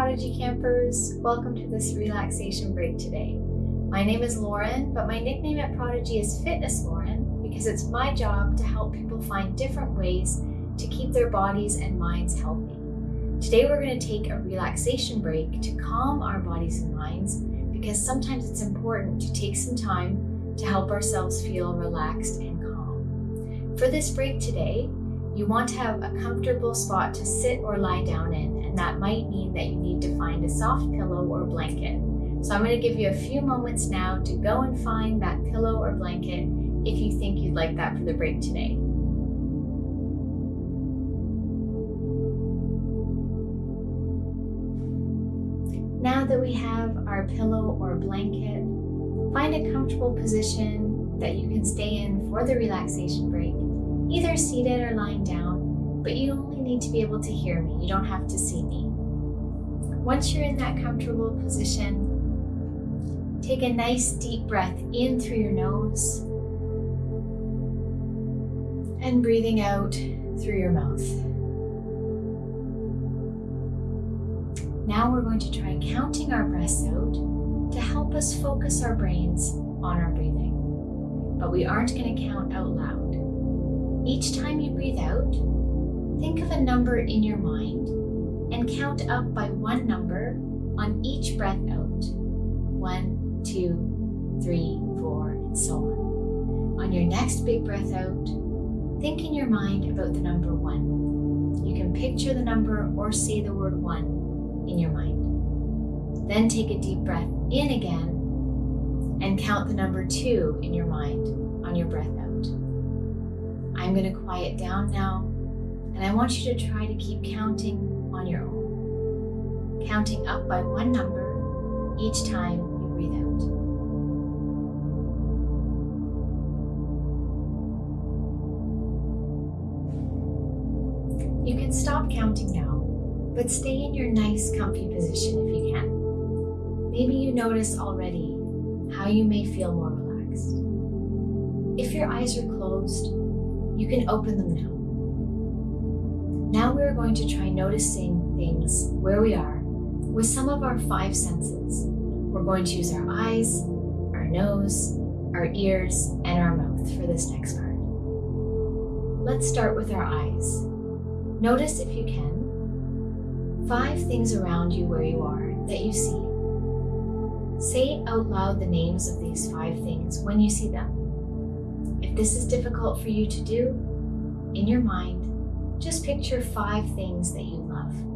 Prodigy campers, welcome to this relaxation break today. My name is Lauren, but my nickname at Prodigy is Fitness Lauren because it's my job to help people find different ways to keep their bodies and minds healthy. Today we're going to take a relaxation break to calm our bodies and minds because sometimes it's important to take some time to help ourselves feel relaxed and calm. For this break today, you want to have a comfortable spot to sit or lie down in and that might mean that you need to find a soft pillow or blanket. So I'm going to give you a few moments now to go and find that pillow or blanket if you think you'd like that for the break today. Now that we have our pillow or blanket, find a comfortable position that you can stay in for the relaxation break, either seated or lying down, but you only need to be able to hear me. You don't have to see me. Once you're in that comfortable position, take a nice deep breath in through your nose and breathing out through your mouth. Now we're going to try counting our breaths out to help us focus our brains on our breathing. But we aren't going to count out loud. Each time you breathe out, Think of a number in your mind and count up by one number on each breath out. One, two, three, four, and so on. On your next big breath out, think in your mind about the number one. You can picture the number or say the word one in your mind. Then take a deep breath in again and count the number two in your mind on your breath out. I'm going to quiet down now and I want you to try to keep counting on your own, counting up by one number each time you breathe out. You can stop counting now, but stay in your nice comfy position if you can. Maybe you notice already how you may feel more relaxed. If your eyes are closed, you can open them now. Now we're going to try noticing things where we are with some of our five senses. We're going to use our eyes, our nose, our ears, and our mouth for this next part. Let's start with our eyes. Notice, if you can, five things around you where you are that you see. Say out loud the names of these five things when you see them. If this is difficult for you to do, in your mind, just picture five things that you love.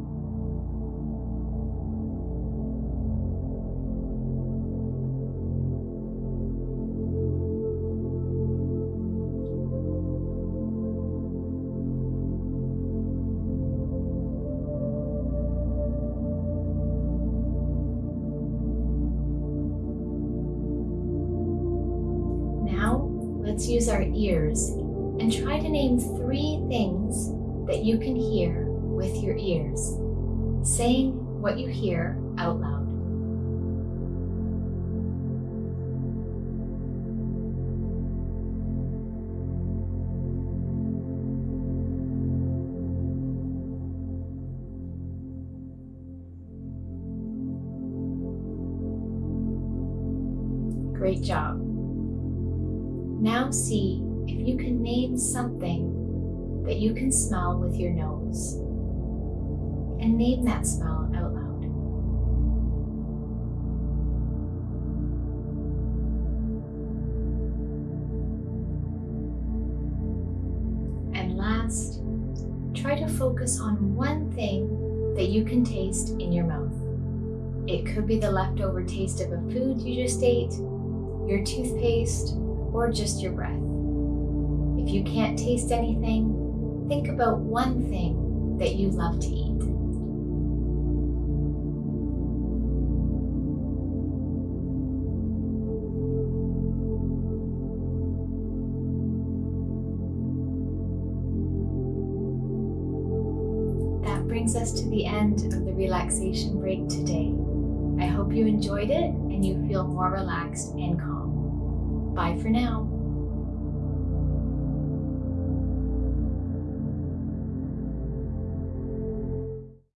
Let's use our ears and try to name three things that you can hear with your ears, saying what you hear out loud. Great job. Now see if you can name something that you can smell with your nose. And name that smell out loud. And last, try to focus on one thing that you can taste in your mouth. It could be the leftover taste of a food you just ate, your toothpaste, or just your breath. If you can't taste anything, think about one thing that you love to eat. That brings us to the end of the relaxation break today. I hope you enjoyed it and you feel more relaxed and calm. Bye for now.